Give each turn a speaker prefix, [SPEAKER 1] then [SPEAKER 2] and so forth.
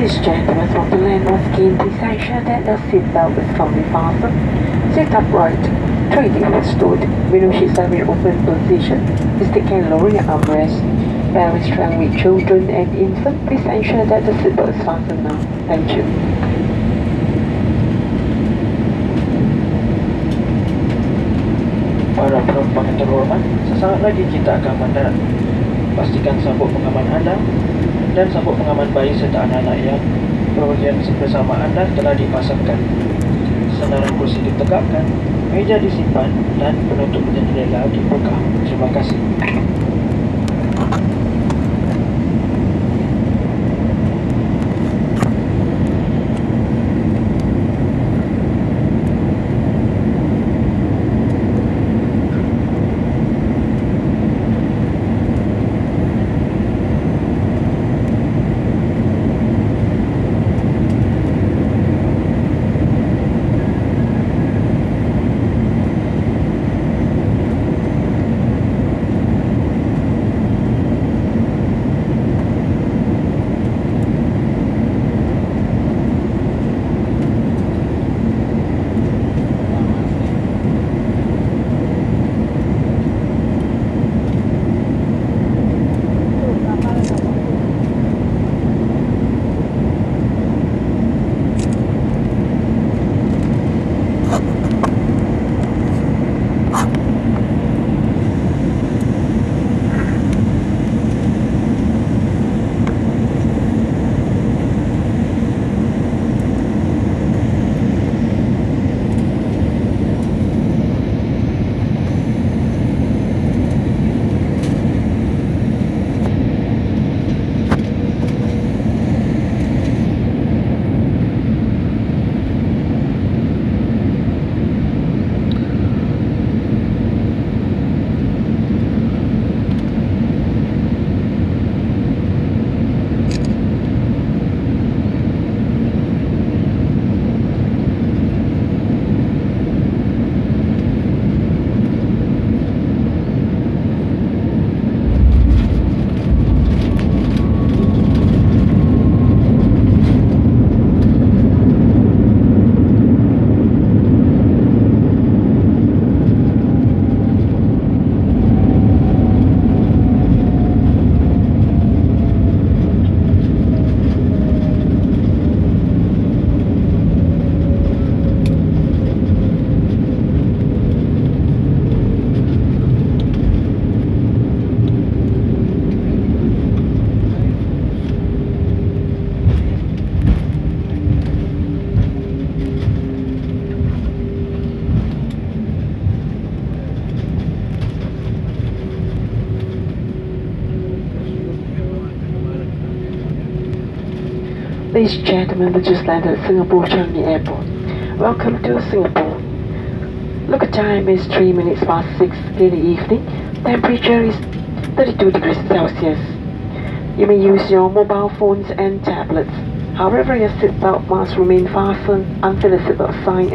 [SPEAKER 1] And gentlemen from the land of King, please ensure that the seatbelt is firmly fastened. Sit upright. Three deep stood. Window seats are in open position. Please take care lowering your armrest. Bearing strength with children and infants, please ensure that the seatbelt is fastened now. Thank you.
[SPEAKER 2] Para penumpang yang terhormat, sesaat lagi kita akan mendarat. Pastikan sabuk pengaman anda dan sabuk pengaman bayi serta anak-anak yang berbahagian bersama anda telah dipasangkan. Senaran kursi ditegakkan, meja disimpan dan penutup jendela dibuka. Terima kasih.
[SPEAKER 1] Ladies and gentlemen, we just landed at Singapore Changi Airport. Welcome to Singapore. Look at time is 3 minutes past 6 in the evening. Temperature is 32 degrees Celsius. You may use your mobile phones and tablets. However, your seatbelt must remain fastened until the seatbelt sign